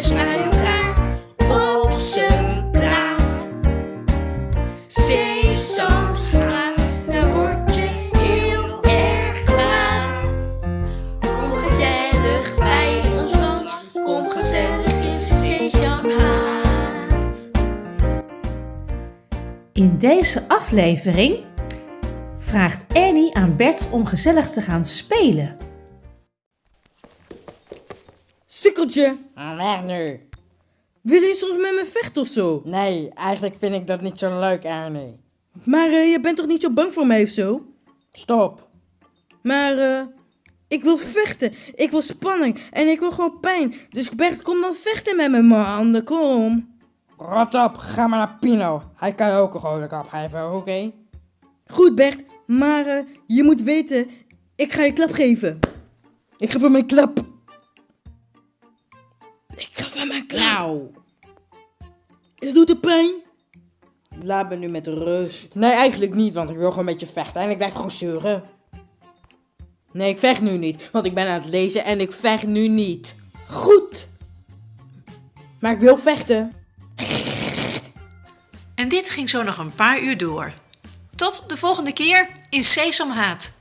dus naar elkaar op zijn soms Sesamstraat, daar word je heel erg kwaad. Kom gezellig bij ons land. kom gezellig in haat. In deze aflevering vraagt Ernie aan Bert om gezellig te gaan spelen. Sukkeltje, Ah, Weg nu. wil je soms met me vechten of zo? Nee, eigenlijk vind ik dat niet zo leuk, Ernie. Maar eh, je bent toch niet zo bang voor mij of zo? Stop. Maar eh, ik wil vechten, ik wil spanning en ik wil gewoon pijn. Dus Bert, kom dan vechten met me, man. Kom. Rot op, ga maar naar Pino. Hij kan je ook een goede kap geven, oké? Goed, Bert, maar eh, je moet weten, ik ga je klap geven. Ik geef hem een klap. Een klap. Nou. Het doet het pijn? Laat me nu met rust. Nee, eigenlijk niet, want ik wil gewoon met je vechten en ik blijf gewoon zeuren. Nee, ik vecht nu niet, want ik ben aan het lezen en ik vecht nu niet. Goed. Maar ik wil vechten. En dit ging zo nog een paar uur door. Tot de volgende keer in Sesamhaat.